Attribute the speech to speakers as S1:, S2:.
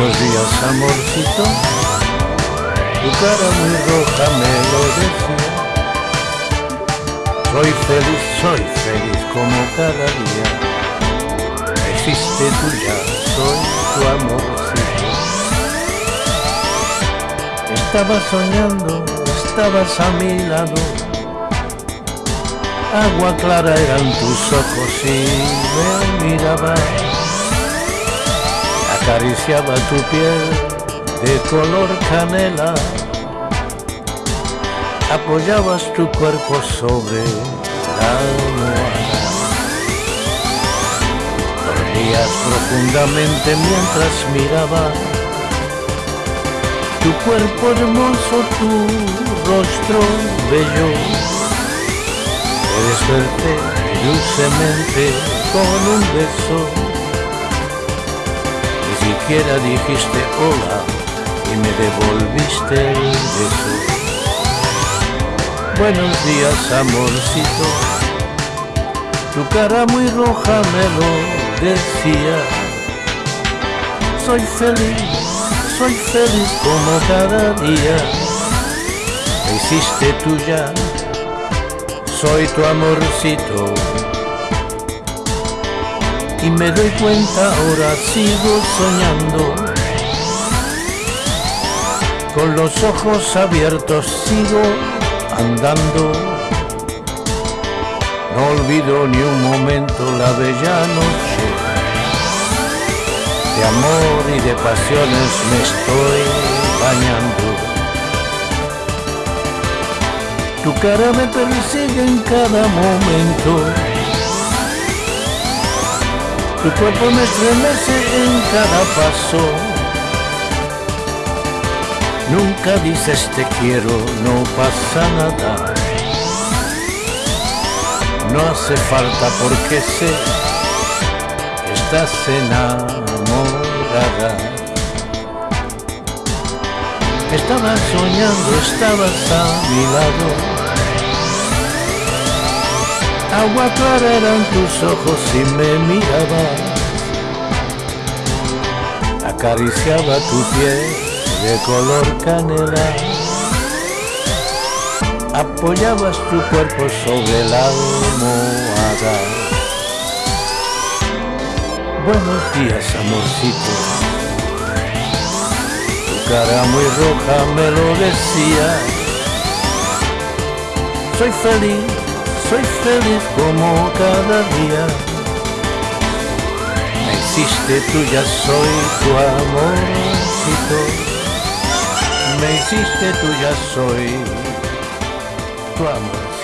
S1: muchos días, amorcito. Tu cara muy roja me lo decía. Soy feliz, soy feliz como cada día. Existe tuya, soy tu amorcito. Estaba soñando, estabas a mi lado agua clara eran tus ojos y me mirabas Acariciaba tu piel de color canela apoyabas tu cuerpo sobre la almohada. Dormías profundamente mientras miraba tu cuerpo hermoso, tu rostro bello. Desperté dulcemente con un beso. Siquiera dijiste hola y me devolviste el beso. Buenos días, amorcito. Tu cara muy roja me lo decía. Soy feliz, soy feliz como cada día. Me hiciste tuya, soy tu amorcito. Y me doy cuenta, ahora sigo soñando. Con los ojos abiertos sigo andando. No olvido ni un momento la bella noche. De amor y de pasiones me estoy bañando. Tu cara me persigue en cada momento. Tu cuerpo me estremece en cada paso. Nunca dices te quiero, no pasa nada. No hace falta porque sé que estás enamorada. Estabas soñando, estabas a mi lado. Agua clara eran tus ojos y me mirabas. Acariciaba tu piel de color canela. Apoyabas tu cuerpo sobre la almohada. Buenos días, amorcito. Tu cara muy roja me lo decía. Soy feliz, soy feliz como cada día. Me hiciste tuya, soy tu amorcito me hiciste tuya soy tu amorcito.